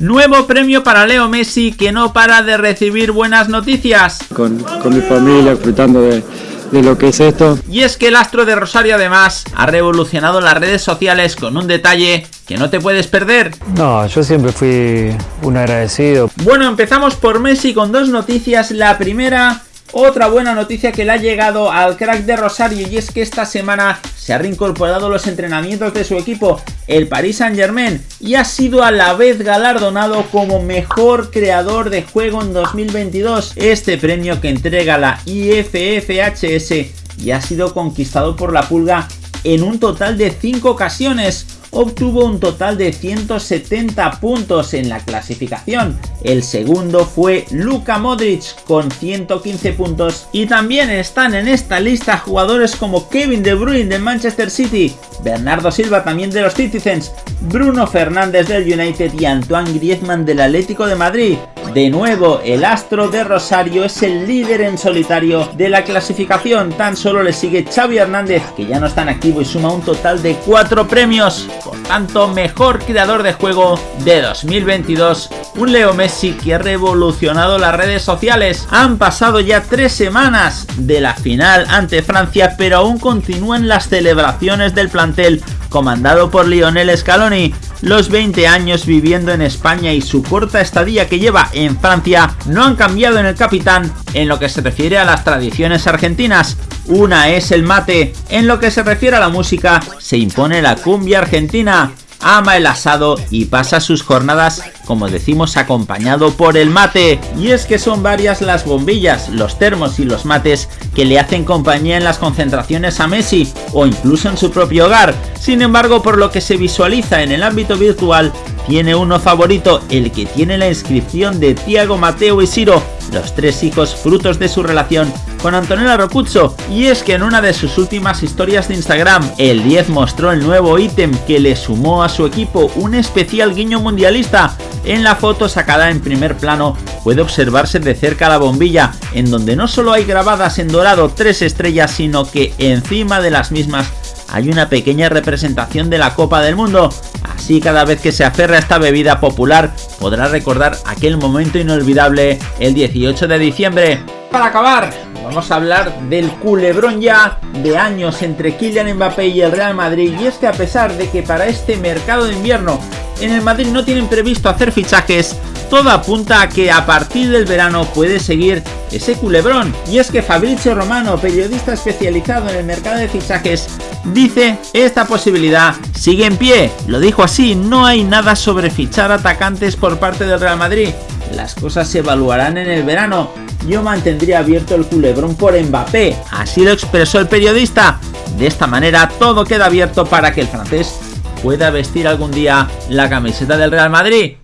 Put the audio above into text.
Nuevo premio para Leo Messi que no para de recibir buenas noticias. Con, con mi familia, disfrutando de, de lo que es esto. Y es que el astro de Rosario además ha revolucionado las redes sociales con un detalle que no te puedes perder. No, yo siempre fui un agradecido. Bueno, empezamos por Messi con dos noticias. La primera otra buena noticia que le ha llegado al crack de Rosario y es que esta semana se ha reincorporado los entrenamientos de su equipo, el Paris Saint Germain, y ha sido a la vez galardonado como mejor creador de juego en 2022. Este premio que entrega la IFFHS y ha sido conquistado por la Pulga en un total de 5 ocasiones obtuvo un total de 170 puntos en la clasificación. El segundo fue Luka Modric con 115 puntos y también están en esta lista jugadores como Kevin De Bruyne de Manchester City, Bernardo Silva también de los Citizens, Bruno Fernández del United y Antoine Griezmann del Atlético de Madrid. De nuevo, el astro de Rosario es el líder en solitario de la clasificación, tan solo le sigue Xavi Hernández, que ya no está en activo y suma un total de 4 premios. Por tanto, mejor creador de juego de 2022, un Leo Messi que ha revolucionado las redes sociales. Han pasado ya 3 semanas de la final ante Francia, pero aún continúan las celebraciones del plantel comandado por Lionel Scaloni. Los 20 años viviendo en España y su corta estadía que lleva en Francia no han cambiado en el capitán en lo que se refiere a las tradiciones argentinas. Una es el mate, en lo que se refiere a la música se impone la cumbia argentina ama el asado y pasa sus jornadas, como decimos, acompañado por el mate. Y es que son varias las bombillas, los termos y los mates que le hacen compañía en las concentraciones a Messi o incluso en su propio hogar. Sin embargo, por lo que se visualiza en el ámbito virtual, tiene uno favorito, el que tiene la inscripción de Tiago, Mateo y Siro, los tres hijos frutos de su relación con Antonella Rocuzzo. Y es que en una de sus últimas historias de Instagram, el 10 mostró el nuevo ítem que le sumó a su equipo un especial guiño mundialista. En la foto sacada en primer plano puede observarse de cerca la bombilla, en donde no solo hay grabadas en dorado tres estrellas, sino que encima de las mismas hay una pequeña representación de la Copa del Mundo. Así cada vez que se aferra a esta bebida popular podrá recordar aquel momento inolvidable el 18 de diciembre. Para acabar, vamos a hablar del culebrón ya de años entre Kylian Mbappé y el Real Madrid y es que a pesar de que para este mercado de invierno en el Madrid no tienen previsto hacer fichajes, todo apunta a que a partir del verano puede seguir ese culebrón. Y es que Fabrizio Romano, periodista especializado en el mercado de fichajes, dice esta posibilidad sigue en pie. Lo dijo así, no hay nada sobre fichar atacantes por parte del Real Madrid. Las cosas se evaluarán en el verano. Yo mantendría abierto el culebrón por Mbappé. Así lo expresó el periodista. De esta manera todo queda abierto para que el francés pueda vestir algún día la camiseta del Real Madrid.